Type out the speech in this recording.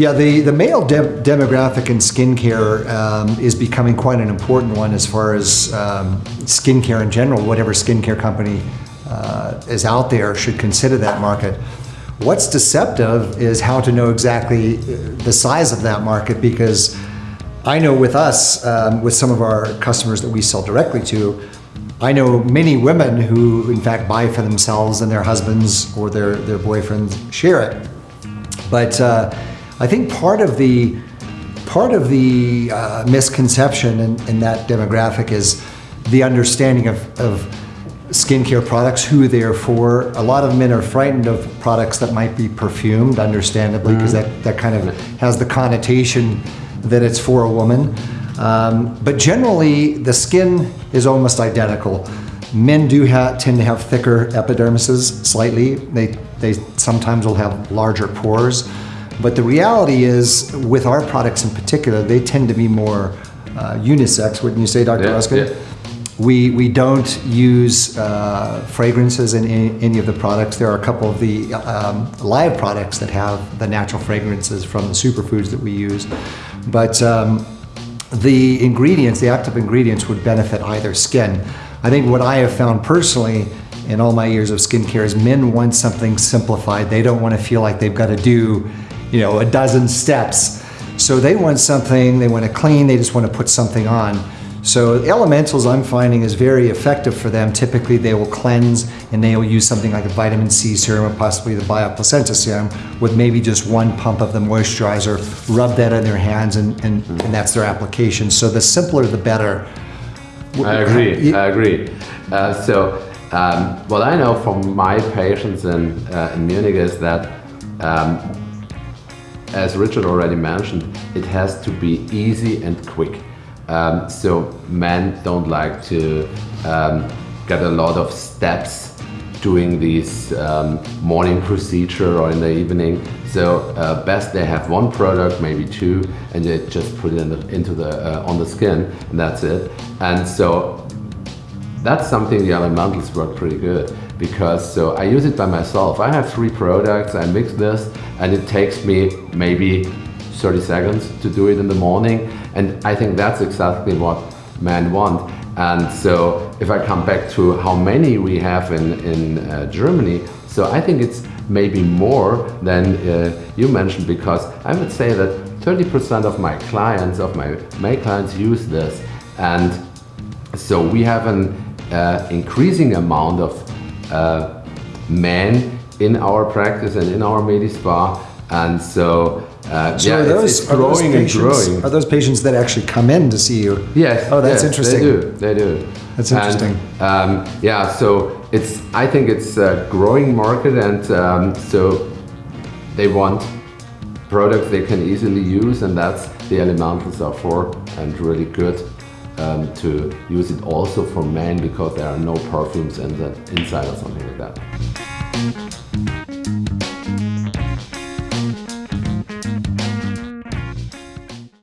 Yeah, the, the male de demographic in skincare um, is becoming quite an important one as far as um, skincare in general. Whatever skincare company uh, is out there should consider that market. What's deceptive is how to know exactly uh, the size of that market because I know with us, um, with some of our customers that we sell directly to, I know many women who in fact buy for themselves and their husbands or their, their boyfriends share it. But uh, I think part of the part of the uh, misconception in, in, that demographic is the understanding of, of skincare products, who they're for. A lot of men are frightened of products that might be perfumed, understandably, because mm that, that kind of has the connotation that it's for a woman. Um, but generally, the skin is almost identical. Men do tend to have thicker epidermises slightly. They, they sometimes will have larger pores. But the reality is, with our products in particular, they tend to be more uh, unisex, wouldn't you say, Dr. Yeah, Ruskin? Yeah. We, we don't use uh, fragrances in any, any, of the products. There are a couple of the um, live products that have the natural fragrances from the superfoods that we use. But um, the ingredients, the active ingredients would benefit either skin. I think what I have found personally in all my years of skincare is men want something simplified. They don't want to feel like they've got to do you know, a dozen steps. So they want something, they want to clean, they just want to put something on. So elementals I'm finding is very effective for them. Typically they will cleanse and they will use something like a vitamin C serum or possibly the bioplacenta serum with maybe just one pump of the moisturizer, rub that in their hands and, and, and that's their application. So the simpler the better. I agree, I agree. Uh, so um, what I know from my patients in, uh, in Munich is that um, as Richard already mentioned, it has to be easy and quick. Um, so men don't like to um, get a lot of steps doing this um, morning procedure or in the evening. So uh, best they have one product, maybe two, and they just put it in the, into the uh, on the skin, and that's it. And so that's something the elementals work pretty good because so I use it by myself. I have three products, I mix this and it takes me maybe 30 seconds to do it in the morning and I think that's exactly what men want. And so if I come back to how many we have in, in uh, Germany, so I think it's maybe more than uh, you mentioned because I would say that 30% of my clients, of my male clients use this and so we have an uh, increasing amount of uh, men in our practice and in our Medispa. And so, uh, so yeah, those, it's, it's growing patients, and growing. Are those patients that actually come in to see you? Yes. Oh, that's yes, interesting. They do. They do. That's interesting. And, um, yeah. So it's. I think it's a growing market, and um, so they want products they can easily use, and that's the elementals are for, and really good um, to use it also for men because there are no perfumes in the inside or something like that.